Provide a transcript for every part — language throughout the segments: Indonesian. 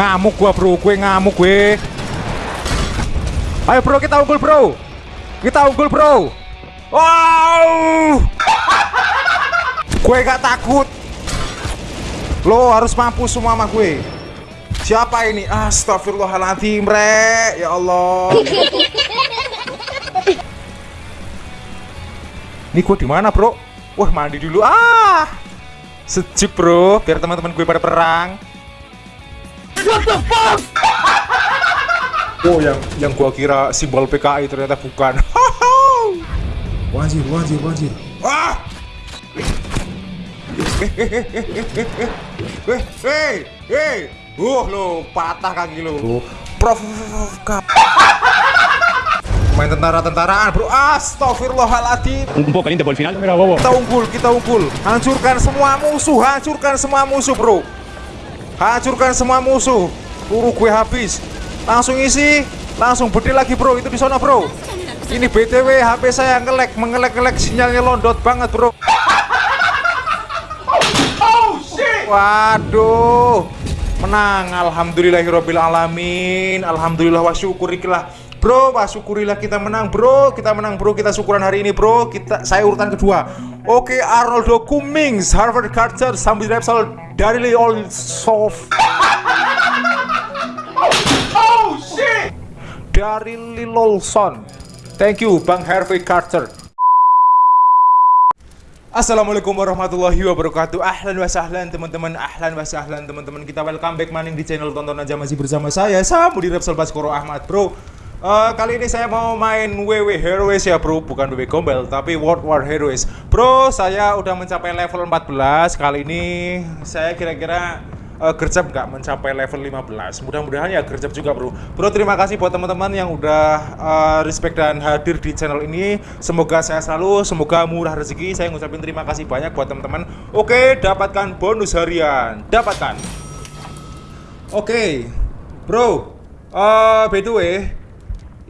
Ngamuk gua bro, gue ngamuk gue. Ayo bro, kita unggul bro. Kita unggul bro. Wow. gue gak takut. Lo harus mampu semua sama gue. Siapa ini? Astagfirullahaladzim, re. Ya Allah. Ini gue di mana, bro? Wah, mandi dulu. Ah, sejuk, bro. Biar teman-teman gue pada perang. What the fuck? Oh, yang yang gua kira simbol PKI ternyata bukan. wajib, wajib, wajib. Ah! Hei, hei, hei. Uh, lo patah kaki lo. Prof, Main tentara-tentaraan, bro. Astagfirullahaladzim. Caliente por el final. Kita unggul, kita unggul. Hancurkan semua musuh, hancurkan semua musuh, bro. Hancurkan semua musuh. Turu gue habis. Langsung isi, langsung bedil lagi bro. Itu di sana bro. Ini btw HP saya ngelek, mengelek-ngelek sinyalnya londot banget bro. Oh shit. Waduh. Menang. Alhamdulillahirobbil alamin. Alhamdulillah wa syukuriklah. Bro, wah syukurilah kita menang, bro. Kita menang, bro. Kita syukuran hari ini, bro. Kita saya urutan kedua. Oke, Arnoldo Cummings, Harvard Carter, Sambil Repsol, Daryl All Soft. oh, shit. Daryl Lolson. Thank you, Bang Harvey Carter. Assalamualaikum warahmatullahi wabarakatuh Ahlan wa sahlan teman-teman Ahlan wa sahlan teman-teman Kita welcome back maning di channel Tonton Aja Masih bersama saya Samu di Repsol Baskoro Ahmad Bro Uh, kali ini saya mau main WW Heroes ya bro. Bukan WW Gombel tapi World War Heroes. Bro saya udah mencapai level 14 Kali ini saya kira-kira uh, gercep nggak mencapai level 15 Mudah-mudahan ya gercep juga bro. Bro terima kasih buat teman-teman yang udah uh, respect dan hadir di channel ini. Semoga saya selalu, semoga murah rezeki. Saya ngucapin terima kasih banyak buat teman-teman. Oke dapatkan bonus harian. Dapatkan. Oke Bro. Uh, By the way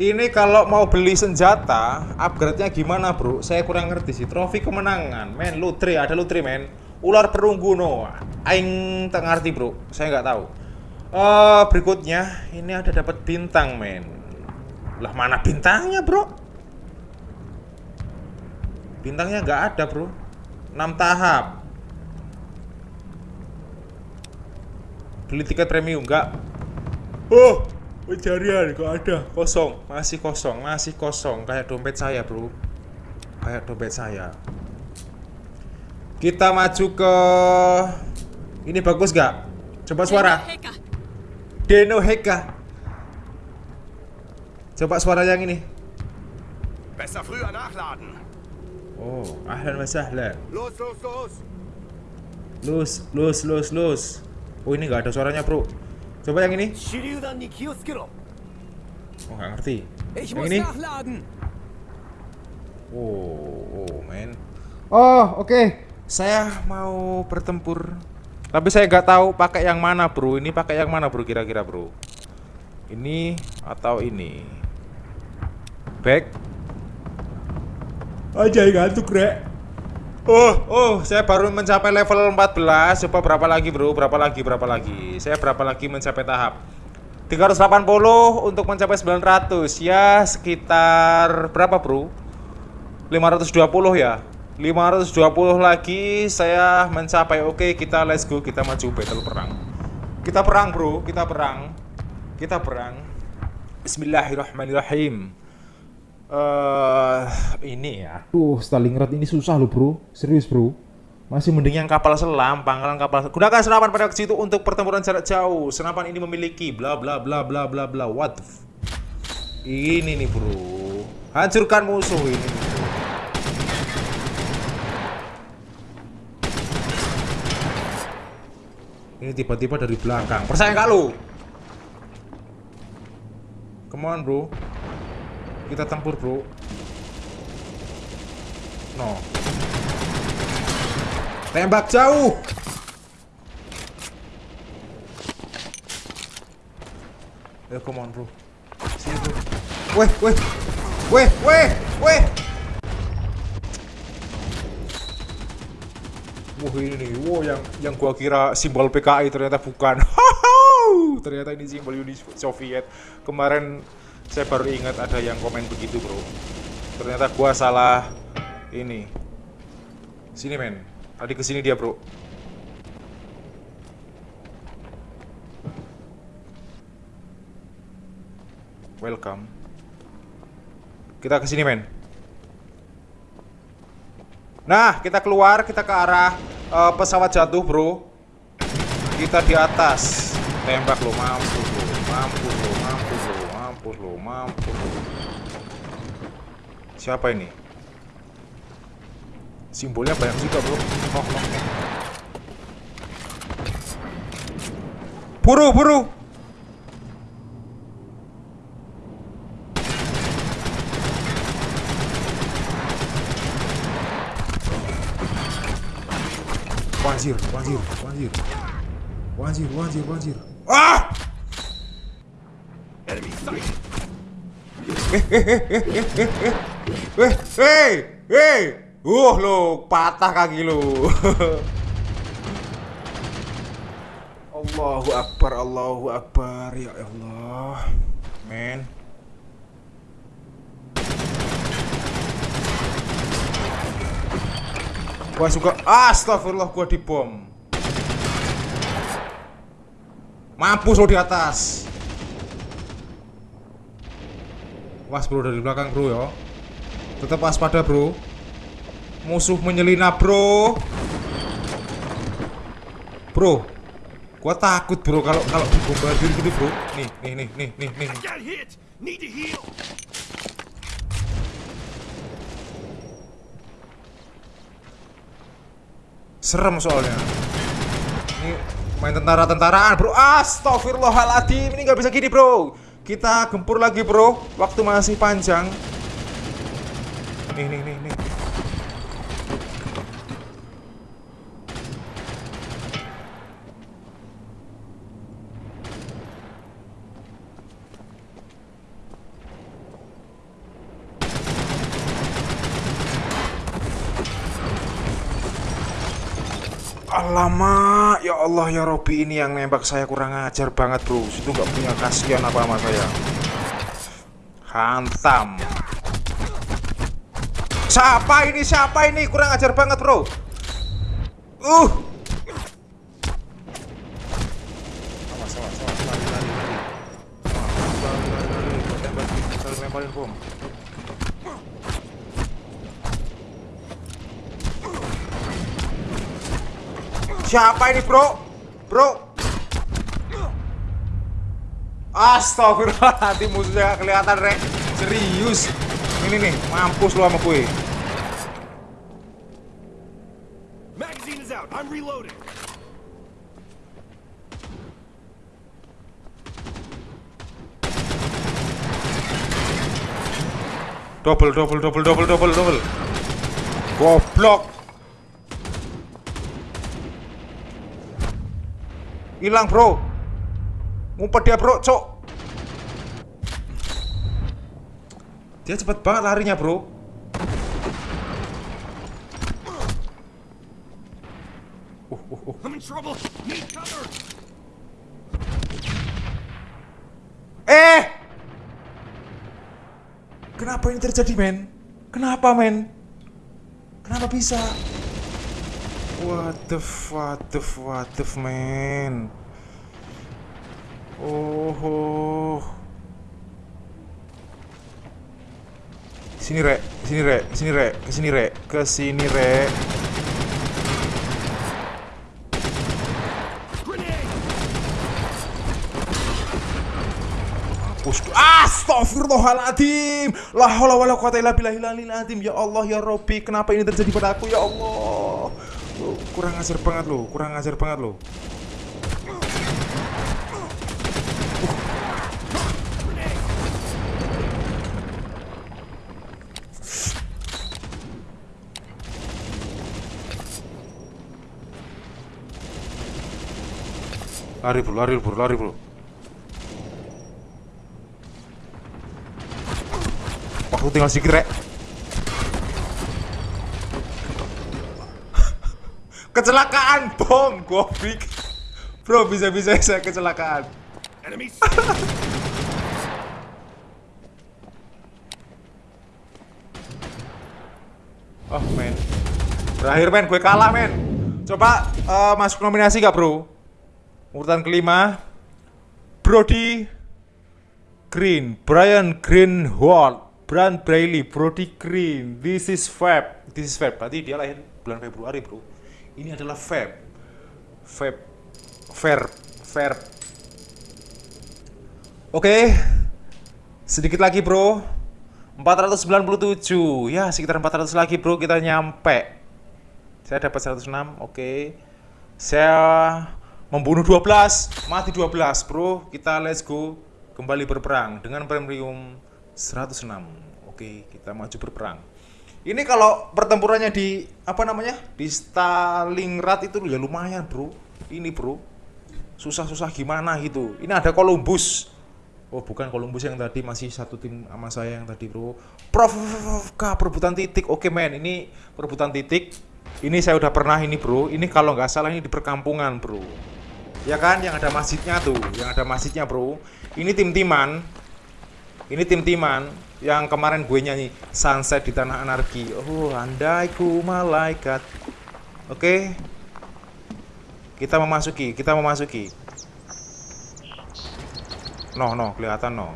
ini kalau mau beli senjata, upgrade-nya gimana bro? Saya kurang ngerti sih. Trofi kemenangan, men, lutri, ada lutri men. Ular perunggu no. Aing tak ngerti bro, saya nggak tahu. Uh, berikutnya, ini ada dapat bintang men. Lah mana bintangnya bro? Bintangnya nggak ada bro. 6 tahap. Beli tiket premium nggak? Oh, pencarian kok ada? Kosong masih kosong masih kosong. Kayak dompet saya bro. Kayak dompet saya. Kita maju ke ini bagus gak coba suara. Deno Heka. Coba suara yang ini. Besser früher nachladen. oh ahlan wa sahlan. Los, los, los. lus lus lus lus oh ini nggak ada suaranya bro Coba yang ini. Oh, gak ngerti. Yang ini. Oh, oh man. Oh, oke. Okay. Saya mau bertempur. Tapi saya nggak tahu pakai yang mana, Bro. Ini pakai yang mana, Bro? Kira-kira, Bro. Ini atau ini? Back. Aja ngantuk, Rek. Oh, oh, saya baru mencapai level 14. Coba berapa lagi, Bro? Berapa lagi? Berapa lagi? Saya berapa lagi mencapai tahap? 380 untuk mencapai 900. Ya, sekitar berapa, Bro? 520 ya. 520 lagi saya mencapai. Oke, kita let's go. Kita maju battle perang. Kita perang, Bro. Kita perang. Kita perang. Bismillahirrahmanirrahim. Eh, ini ya. Tuh, Stalingrad ini susah loh, Bro. Serius, Bro. Masih mending yang kapal selam, pangkalan kapal. Gunakan senapan pada situ untuk pertempuran jarak jauh. Senapan ini memiliki bla bla bla bla bla bla. What? Ini nih, Bro. Hancurkan musuh ini. Ini tiba-tiba dari belakang. Percaya nggak lu? Come on, bro. Kita tempur, bro. No. Tembak jauh. Ayo, come on, bro. Sini, bro. Weh, weh. Weh, weh, weh. Wah ini nih, wow yang yang gua kira simbol PKI ternyata bukan. Ternyata ini simbol Uni Soviet. Kemarin saya baru ingat ada yang komen begitu, bro. Ternyata gua salah ini. Sini men. Tadi ke sini dia, bro. Welcome. Kita ke sini men. Nah, kita keluar, kita ke arah eh, pesawat jatuh, bro. Kita di atas. Tembak lo, mampus lo, mampus lo, mampus lo, mampus lo. Siapa ini? Simbolnya banyak juga, bro. Oh, oh. Buru, buru. Wazir, wazir, wazir. Wazir, wazir, wazir. Ah! Enemy sighted. Weh, hei, hei. Uh, lo patah kaki lo. Allahu Akbar, Allahu Akbar, ya Allah. Men. Gua suka Astagfirullah gua dibom. Mampus lo di atas. Was bro dari belakang bro ya. Tetap waspada bro. Musuh menyelinap bro. Bro, gua takut bro kalau kalau dibombardir gitu bro. Nih, nih, nih, nih, nih, nih. Serem soalnya. Ini main tentara-tentaraan, bro. Astagfirullahaladzim, ini nggak bisa gini, bro. Kita gempur lagi, bro. Waktu masih panjang. Nih, nih, nih, nih. Alamak, ya Allah ya Robi ini yang nembak saya kurang ajar banget bro. Situ nggak punya kasihan apa sama saya. Hantam Siapa ini, siapa ini? Kurang ajar banget bro. Uh. Siapa ini bro? Bro. Astagfirullahaladzim musuhnya kelihatan rek. Serius Ini nih mampus lu sama gue Magazine is out. I'm reloading. Double double double double double double. Goblok. Hilang bro. Ngumpet dia bro cok Dia cepet banget larinya bro Uh, uh, uh. Trouble. Need cover. Eh! Kenapa ini terjadi, men? Kenapa, men? Kenapa bisa? What the f- what the f- what the man? Oh, oh. Sini, Rek. Sini, Rek. Sini. Ke sini, Rek. Ke sini, Rek. Grenade. Mampus Astagfirullahaladzim La haula wala quwata illa billahil aliyil azim Ya Allah ya Robbi Kenapa ini terjadi pada aku ya Allah Kurang ajar banget lo Kurang ajar banget lo Lari bro, lari bro, lari bro Waktu tinggal sedikit, Rek. Kecelakaan bom, goblik. Bro, bisa-bisa saya kecelakaan. Oh men Terakhir men, gue kalah men Coba eh, masuk nominasi gak bro? Urutan kelima Brody Green Brian Greenwald Brand Brayley Brody Green. This is Fab This is Fab Berarti dia lahir bulan Februari bro. Ini adalah Fab Fab Fair. Fair. Oke. Sedikit lagi bro. 497 ya sekitar 400 lagi bro. Kita nyampe. Saya dapat 106 oke. Saya membunuh 12 mati 12 bro. Kita let's go kembali berperang dengan premium 106 oke kita maju berperang. Ini kalau pertempurannya di apa namanya di Stalingrad itu ya lumayan bro. Ini bro susah-susah gimana gitu. Ini ada Columbus. Oh bukan Columbus yang tadi masih satu tim sama saya yang tadi bro. Prof K perebutan titik. Oke men ini perebutan titik. Ini saya udah pernah ini bro. Ini kalau nggak salah ini di perkampungan bro Ya kan yang ada masjidnya tuh Yang ada masjidnya bro Ini tim-timan Ini tim-timan Yang kemarin gue nyanyi Sunset di Tanah Anarki Oh andai ku malaikat Oke Kita memasuki Kita memasuki No, no, kelihatan no.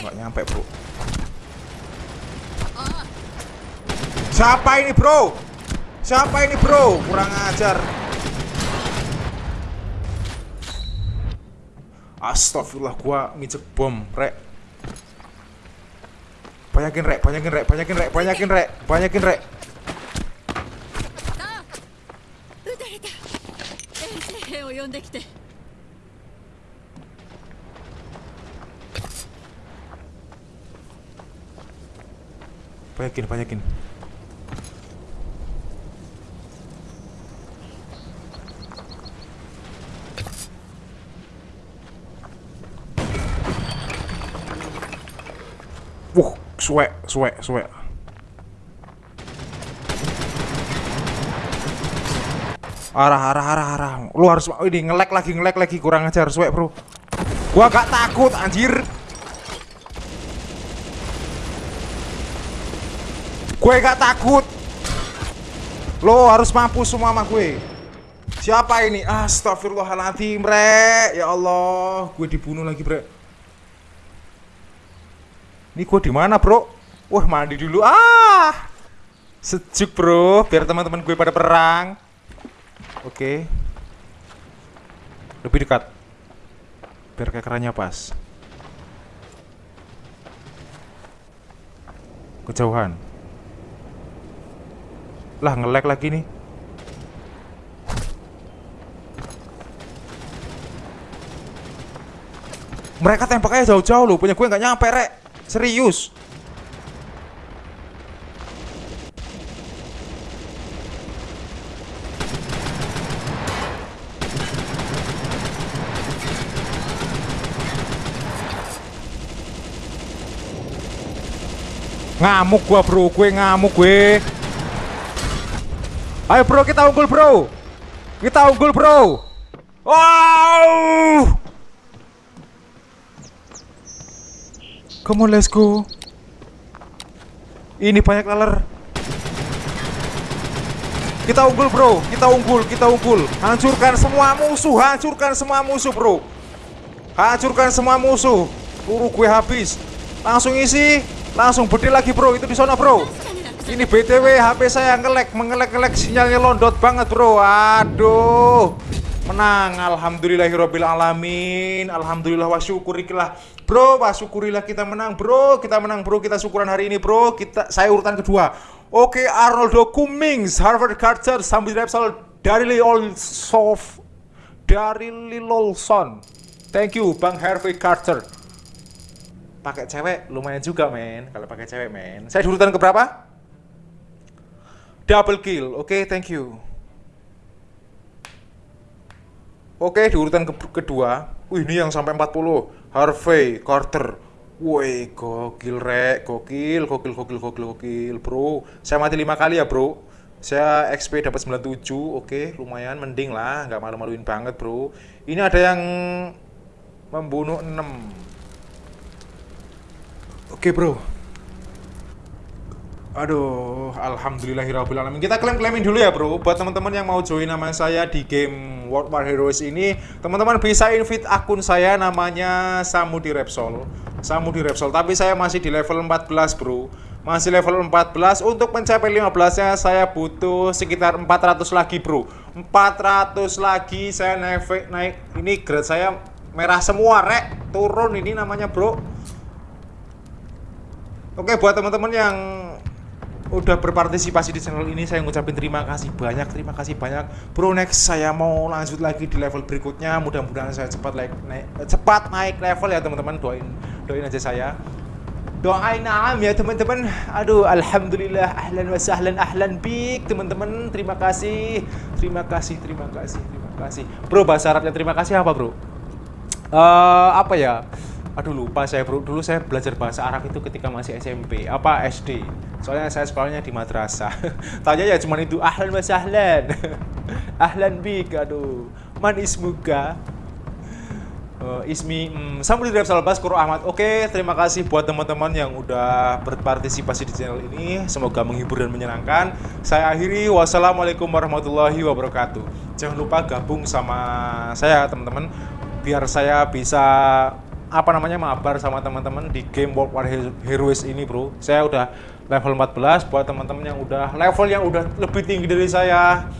Nggak nyampe, bro. Siapa ini, bro? Siapa ini bro? Kurang ajar. Astagfirullah gua ngecek bom, rek. Banyakin rek, banyakin rek, banyakin rek, banyakin rek, banyakin rek. Banyakin, banyakin. Suwe, suwe, suwe. Arah, arah, arah, arah. Lu harus ini ngelek lagi, ngelek lagi kurang ajar, suwe, Bro. Gua gak takut, anjir. Gue gak takut. Lo harus mampu semua sama gue. Siapa ini? Astagfirullahaladzim, bre. Ya Allah, gue dibunuh lagi, bre. Ini gue di mana, bro? Wah, mandi dulu. Ah, sejuk, bro. Biar teman-teman gue pada perang. Oke. Lebih dekat. Biar kekerannya pas. Kejauhan. Lah nge-lag lagi nih. Mereka tembaknya jauh-jauh loh, punya gue nggak nyampe rek. Serius. Ngamuk gua bro, gue ngamuk gue. Ayo bro, kita unggul bro. Kita unggul bro. Wow. Come on, let's go. Ini banyak laler. Kita unggul bro, kita unggul, kita unggul. Hancurkan semua musuh, hancurkan semua musuh bro. Hancurkan semua musuh. Peluru gue habis. Langsung isi, langsung bedil lagi bro. Itu di sana bro. Ini BTW HP saya ngelek, mengelek-ngelek sinyalnya londot banget bro. Aduh. Menang Alhamdulillahirabbil alamin. Alhamdulillah wa. Bro, wa syukurilah kita menang, bro. Kita menang, bro. Kita syukuran hari ini, bro. Kita saya urutan kedua. Oke, Arnoldo Cummings, Harvard Carter, Sambil Repsol, Darili Olsof, Darili Lolson. Thank you, Bang Harvey Carter. Pakai cewek lumayan juga, men. Kalau pakai cewek, men. Saya urutan keberapa? Double kill. Oke, thank you. Oke, di urutan ke- kedua. Wih, ini yang sampai 40. Harvey Carter. Woi, gokil rek, gokil, gokil, gokil, gokil, gokil, bro. Saya mati lima kali ya, bro. Saya XP dapat 97, oke, lumayan mending lah, nggak malu-maluin banget, Bro. Ini ada yang membunuh 6. Oke, Bro. Aduh, alhamdulillahirrahmanirrahim. Kita klaim-klaimin dulu ya, bro. Buat teman-teman yang mau join nama saya di game World War Heroes ini, teman-teman bisa invite akun saya namanya Samudi Repsol. Samudi Repsol, tapi saya masih di level 14, bro. Masih level 14. Untuk mencapai 15-nya saya butuh sekitar 400 lagi, bro. 400 lagi saya naik naik ini grade saya merah semua, rek. Turun ini namanya, bro. Oke, buat teman-teman yang udah berpartisipasi di channel ini saya ngucapin terima kasih banyak terima kasih banyak. Bro next saya mau lanjut lagi di level berikutnya. Mudah-mudahan saya cepat naik, naik cepat naik level ya teman-teman. Doain doain aja saya. Doain naam ya teman-teman. Aduh alhamdulillah. Ahlan wa sahlan ahlan bik teman-teman. Terima kasih. Terima kasih terima kasih terima kasih. Bro bahasa Arabnya terima kasih apa bro? Uh, apa ya aduh lupa saya bro. Dulu saya belajar bahasa Arab itu ketika masih SMP apa SD soalnya saya sekolahnya di madrasah. Tanya ya cuman itu ahlan wa sahlan. Ahlan bik. Aduh. Man ismuka. Uh, Ismi hmm, Sambil Repsal Baskoro Ahmad. Oke terima kasih buat teman-teman yang udah berpartisipasi di channel ini. Semoga menghibur dan menyenangkan. Saya akhiri. Wassalamualaikum warahmatullahi wabarakatuh. Jangan lupa gabung sama saya teman-teman Biar saya bisa apa namanya mabar sama teman-teman di game World War Heroes ini bro. Saya udah level 14 buat teman-teman yang udah level yang udah lebih tinggi dari saya.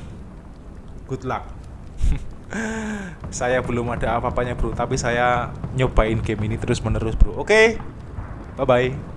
Good luck. Saya belum ada apa-apanya bro tapi saya nyobain game ini terus menerus bro. Oke? Okay? bye bye